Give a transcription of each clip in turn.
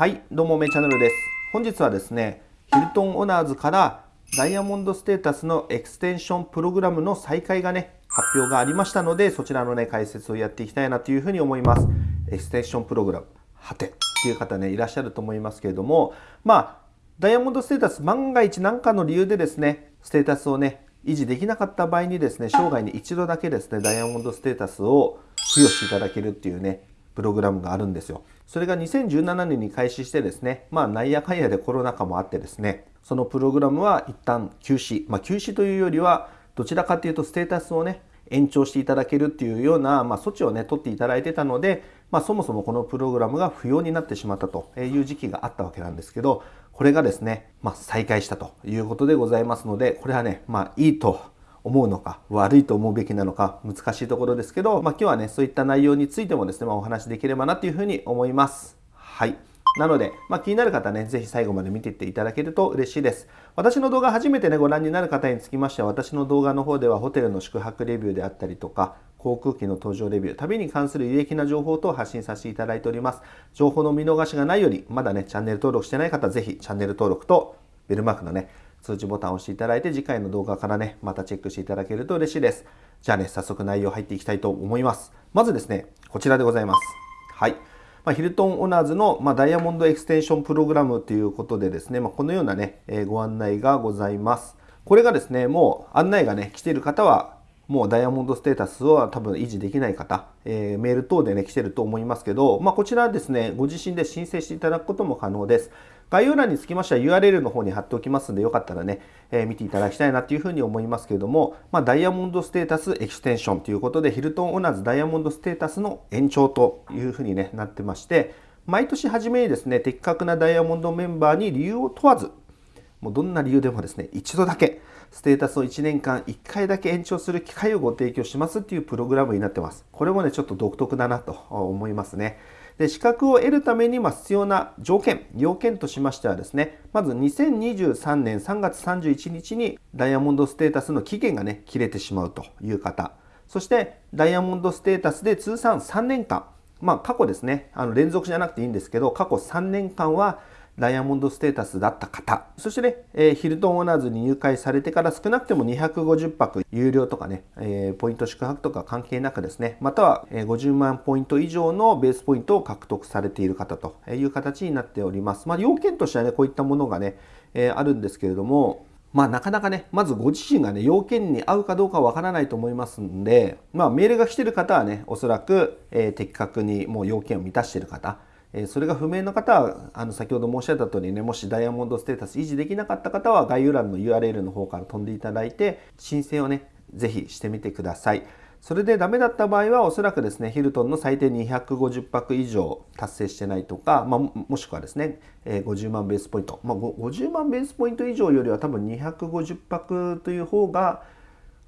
はいどうもめチャンネルです本日はですねヒルトンオナーズからダイヤモンドステータスのエクステンションプログラムの再開がね発表がありましたのでそちらのね解説をやっていきたいなというふうに思いますエクステンションプログラムはてっていう方ねいらっしゃると思いますけれどもまあダイヤモンドステータス万が一何かの理由でですねステータスをね維持できなかった場合にですね生涯に一度だけですねダイヤモンドステータスを付与していただけるっていうねプログラムがあるんですよ。それが2017年に開始してですね、まあなんやかんやでコロナ禍もあってですね、そのプログラムは一旦休止、まあ休止というよりはどちらかというとステータスをね、延長していただけるっていうような、まあ、措置をね、取っていただいてたので、まあ、そもそもこのプログラムが不要になってしまったという時期があったわけなんですけど、これがですね、まあ、再開したということでございますので、これはね、まあ、いいと思うのか悪いと思うべきなのか難しいところですけど、まあ、今日はねそういった内容についてもですね、まあ、お話しできればなというふうに思います。はいなので、まあ、気になる方ね、ぜひ最後まで見ていっていただけると嬉しいです。私の動画初めてね、ご覧になる方につきましては、私の動画の方ではホテルの宿泊レビューであったりとか、航空機の搭乗レビュー、旅に関する有益な情報等を発信させていただいております。情報の見逃しがないより、まだね、チャンネル登録してない方、ぜひチャンネル登録とベルマークのね、通知ボタンを押していただいて次回の動画からね、またチェックしていただけると嬉しいです。じゃあね、早速内容入っていきたいと思います。まずですね、こちらでございます。はい。まあ、ヒルトンオナーズの、まあ、ダイヤモンドエクステンションプログラムということでですね、まあ、このようなね、えー、ご案内がございます。これがですね、もう案内がね、来ている方はもうダイヤモンドステータスは多分維持できない方、えー、メール等でね、来てると思いますけど、まあ、こちらですね、ご自身で申請していただくことも可能です。概要欄につきましては URL の方に貼っておきますので、よかったらね、えー、見ていただきたいなというふうに思いますけれども、まあ、ダイヤモンドステータスエクステンションということで、ヒルトンオナーズダイヤモンドステータスの延長というふうに、ね、なってまして、毎年初めにですね、的確なダイヤモンドメンバーに理由を問わず、もうどんな理由でもですね、一度だけステータスを1年間1回だけ延長する機会をご提供しますっていうプログラムになってます。これもね、ちょっと独特だなと思いますね。で資格を得るためにま必要な条件、要件としましてはですね、まず2023年3月31日にダイヤモンドステータスの期限がね、切れてしまうという方、そしてダイヤモンドステータスで通算3年間、まあ過去ですね、あの連続じゃなくていいんですけど、過去3年間はダイヤモンドステータスだった方、そしてね、え、ヒルトンオーナーズに入会されてから少なくても250泊有料とかね、え、ポイント宿泊とか関係なくですね、または50万ポイント以上のベースポイントを獲得されている方という形になっております。まあ、要件としてはね、こういったものがね、え、あるんですけれども、まあなかなかね、まずご自身がね、要件に合うかどうかわからないと思いますんで、まあメールが来てる方はね、おそらく、え、的確にもう要件を満たしている方、えそれが不明の方はあの先ほど申し上げた通りねもしダイヤモンドステータス維持できなかった方は概要欄の URL の方から飛んでいただいて申請をねぜひしてみてください。それでダメだった場合はおそらくですねヒルトンの最低250泊以上達成してないとか、まあ、もしくはですね50万ベースポイント、まあ、50万ベースポイント以上よりは多分250泊という方が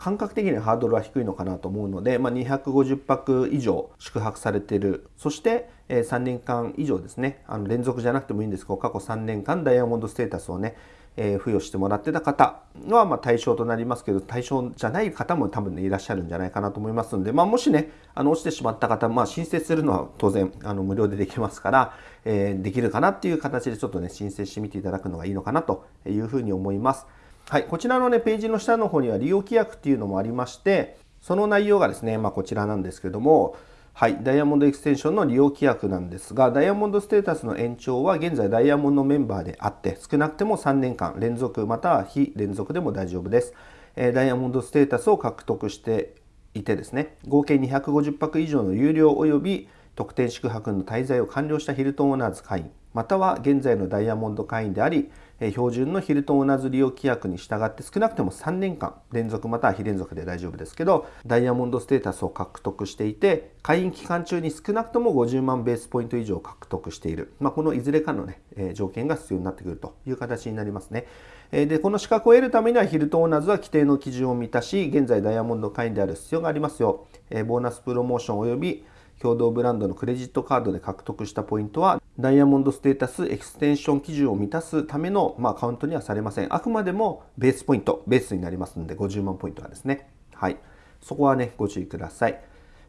感覚的にハードルは低いのかなと思うので、まあ、250泊以上宿泊されているそして3年間以上ですねあの連続じゃなくてもいいんですけど過去3年間ダイヤモンドステータスをねえー、付与してもらってた方はま対象となりますけど対象じゃない方も多分ねいらっしゃるんじゃないかなと思いますので、まあ、もしねあの落ちてしまった方、まあ、申請するのは当然あの無料でできますから、えー、できるかなっていう形でちょっとね申請してみていただくのがいいのかなというふうに思います。はい、こちらのね、ページの下の方には利用規約っていうのもありまして、その内容がですね、まあ、こちらなんですけども、はい、ダイヤモンドエクステンションの利用規約なんですが、ダイヤモンドステータスの延長は現在ダイヤモンドメンバーであって、少なくても3年間連続または非連続でも大丈夫です。えダイヤモンドステータスを獲得していてですね、合計250泊以上の有料及び特典宿泊の滞在を完了したヒルトンオーナーズ会員、または現在のダイヤモンド会員であり、標準のヒルトン同じ利用規約に従って少なくても3年間連続または非連続で大丈夫ですけどダイヤモンドステータスを獲得していて会員期間中に少なくとも50万ベースポイント以上獲得している、まあ、このいずれかの、ね、条件が必要になってくるという形になりますね。でこの資格を得るためにはヒルトンオーナーズは規定の基準を満たし現在ダイヤモンド会員である必要がありますよボーナスプロモーション及び共同ブランドのクレジットカードで獲得したポイントはダイヤモンドステータスエクステンション基準を満たすための、まあ、カウントにはされません。あくまでもベースポイント、ベースになりますので50万ポイントがですね。はい。そこはね、ご注意ください。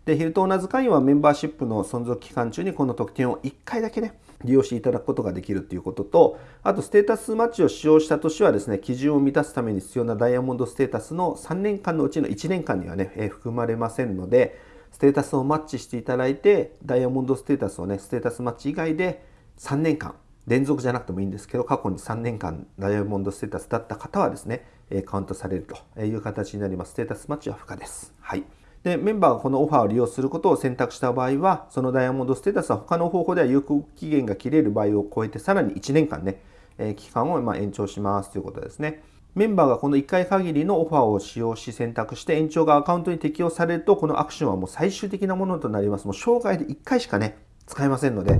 で、ヒルト同じ会員はメンバーシップの存続期間中にこの特典を1回だけね、利用していただくことができるということと、あとステータスマッチを使用した年はですね、基準を満たすために必要なダイヤモンドステータスの3年間のうちの1年間にはね、え、含まれませんので、ステータスをマッチしていただいて、ダイヤモンドステータスをね、ステータスマッチ以外で3年間、連続じゃなくてもいいんですけど、過去に3年間ダイヤモンドステータスだった方はですね、カウントされるという形になります。ステータスマッチは不可です。はい。で、メンバーがこのオファーを利用することを選択した場合は、そのダイヤモンドステータスは他の方法では有効期限が切れる場合を超えて、さらに1年間ね、期間をま延長しますということですね。メンバーがこの1回限りのオファーを使用し選択して延長がアカウントに適用されると、このアクションはもう最終的なものとなります。もう生涯で1回しかね、使えませんので、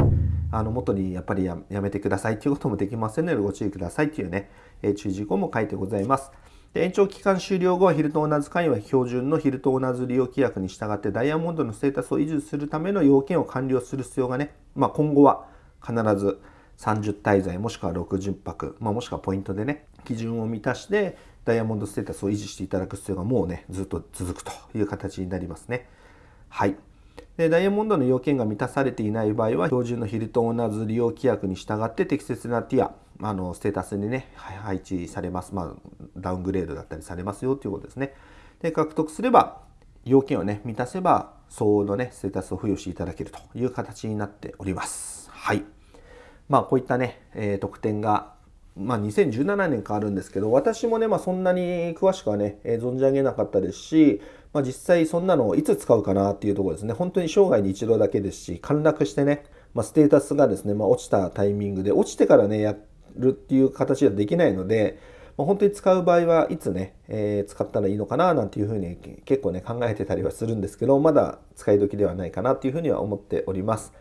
あの元にやっぱりやめてくださいということもできませんのでご注意くださいというね、え注意事項も書いてございます。で延長期間終了後はヒルトンオナーズ会員は標準のヒルトンオナーズ利用規約に従ってダイヤモンドのステータスを維持するための要件を完了する必要がね、まあ、今後は必ず30滞在もしくは60泊、まあ、もしくはポイントでね基準を満たしてダイヤモンドステータスを維持していただく必要がもうねずっと続くという形になりますね。はいでダイヤモンドの要件が満たされていない場合は標準のヒルトンオナーズ利用規約に従って適切なティアあのステータスにね配置されます、まあ、ダウングレードだったりされますよということですね。で獲得すれば要件をね満たせば相応のねステータスを付与していただけるという形になっております。はい。まあこういったね、えー、特典がまあ、2017年かあるんですけど私もね、まあ、そんなに詳しくはね、えー、存じ上げなかったですし、まあ、実際そんなのをいつ使うかなっていうところですね本当に生涯に一度だけですし陥落してね、まあ、ステータスがですね、まあ、落ちたタイミングで落ちてからねやるっていう形ではできないので、まあ、本当に使う場合はいつね、えー、使ったらいいのかななんていうふうに結構ね考えてたりはするんですけどまだ使い時ではないかなっていうふうには思っております。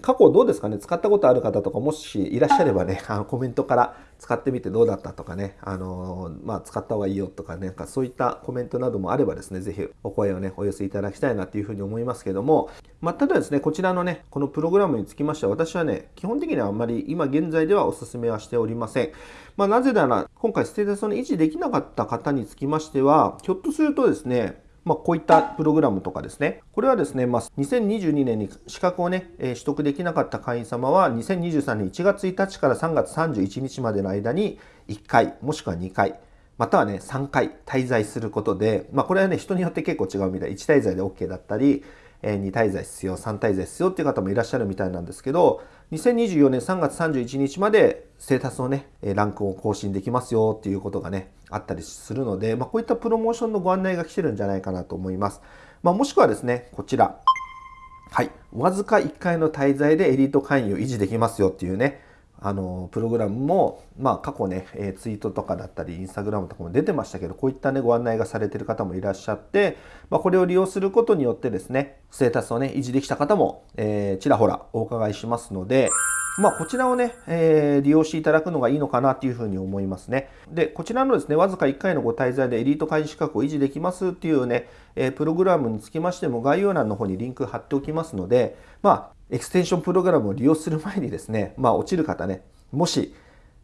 過去どうですかね？使ったことある方とかもしいらっしゃればねあのコメントから使ってみてどうだったとかね。あのまあ、使った方がいいよとかね。なんかそういったコメントなどもあればですね是非お声をねお寄せいただきたいなっていうふうに思いますけども、まあ、ただですねこちらのねこのプログラムにつきましては私はね基本的にはあんまり今現在ではお勧めはしておりません、まあ、なぜなら今回ステータスを維持できなかった方につきましてはひょっとするとですねまあ、こういったプログラムとかですね。これはですね、まあ、2022年に資格をね、えー、取得できなかった会員様は、2023年1月1日から3月31日までの間に1回、もしくは2回、またはね、3回滞在することで、まあ、これはね、人によって結構違うみたい。1滞在で OK だったり、えー、2滞在必要、3滞在必要っていう方もいらっしゃるみたいなんですけど、2024年3月31日までステータスのね、ランクを更新できますよっていうことがね、あったりするので、まあ、こういったプロモーションのご案内が来てるんじゃないかなと思います。まあ、もしくはですね、こちら。はい。わずか1回の滞在でエリート会員を維持できますよっていうね、あの、プログラムも、まあ、過去ね、えツイートとかだったり、インスタグラムとかも出てましたけど、こういったね、ご案内がされてる方もいらっしゃって、まあ、これを利用することによってですね、ステータスをね、維持できた方も、えー、ちらほらお伺いしますので、まあ、こちらをね、えー、利用していただくのがいいのかなというふうに思いますね。で、こちらのですね、わずか1回のご滞在でエリート会員資格を維持できますっていうね、えー、プログラムにつきましても概要欄の方にリンク貼っておきますので、まあ、エクステンションプログラムを利用する前にですね、まあ、落ちる方ね、もし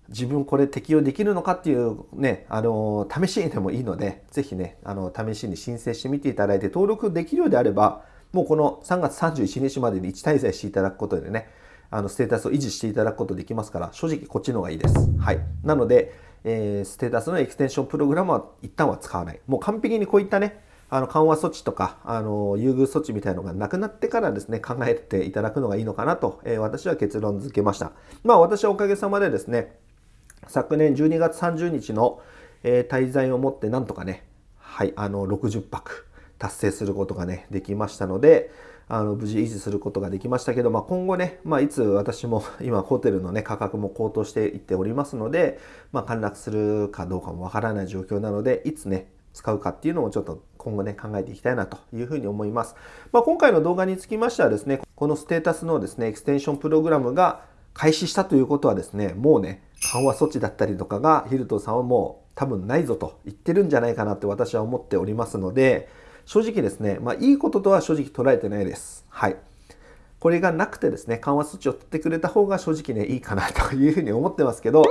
自分これ適用できるのかっていうね、あの、試しにでもいいので、ぜひね、あの、試しに申請してみていただいて、登録できるようであれば、もうこの3月31日までに1滞在していただくことでね、あのステータスを維持していただくことできますから、正直こっちの方がいいです。はい。なので、えー、ステータスのエクステンションプログラムは一旦は使わない。もう完璧にこういったね、あの緩和措置とか、あの優遇措置みたいのがなくなってからですね、考えていただくのがいいのかなと、えー、私は結論付けました。まあ私はおかげさまでですね、昨年12月30日の、えー、滞在をもってなんとかね、はい、あの60泊達成することがね、できましたので、あの無事維持することができましたけど、まあ、今後ね、まあ、いつ私も 今ホテルのね価格も高騰していっておりますので、まあ、陥落するかどうかもわからない状況なのでいつね使うかっていうのをちょっと今後ね考えていきたいなというふうに思います。まあ、今回の動画につきましてはですねこのステータスのですねエクステンションプログラムが開始したということはですねもうね緩和措置だったりとかがヒルトンさんはもう多分ないぞと言ってるんじゃないかなって私は思っておりますので正直ですね、まあ、いいこととは正直捉えてないです。はい。これがなくてですね、緩和措置を取ってくれた方が正直ね、いいかなというふうに思ってますけど、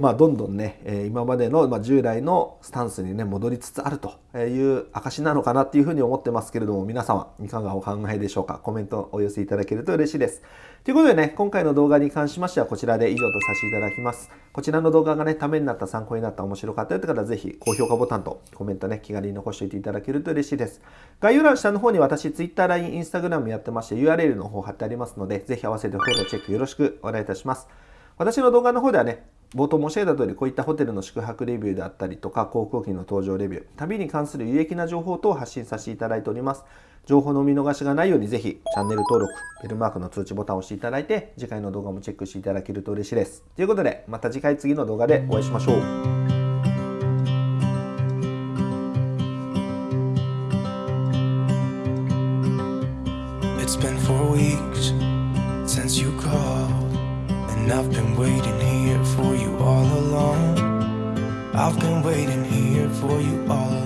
まあ、どんどんね、え今までの、まあ従来のスタンスにね戻りつつあるという証なのかなっていうふうに思ってますけれども皆様いかがお考えでしょうか？コメントお寄せいただけると嬉しいです。ということでね今回の動画に関しましてはこちらで以上とさせていただきます。こちらの動画がねためになった参考になった面白かったよって方はぜひ高評価ボタンとコメントね気軽に残しておいていただけると嬉しいです。概要欄下の方に私 Twitter、LINE、Instagram やってまして URL の方貼ってありますのでぜひ合わせてフォローチェックよろしくお願いいたします。私の動画の方ではね冒頭申し上げた通りこういったホテルの宿泊レビューであったりとか航空機の搭乗レビュー旅に関する有益な情報等を発信させていただいております。情報の見逃しがないようにぜひチャンネル登録ベルマークの通知ボタンを押していただいて次回の動画もチェックしていただけると嬉しいです。ということでまた次回次の動画でお会いしましょう。It's been four weeks since you called. And I've been waiting here for you all along. I've been waiting here for you all along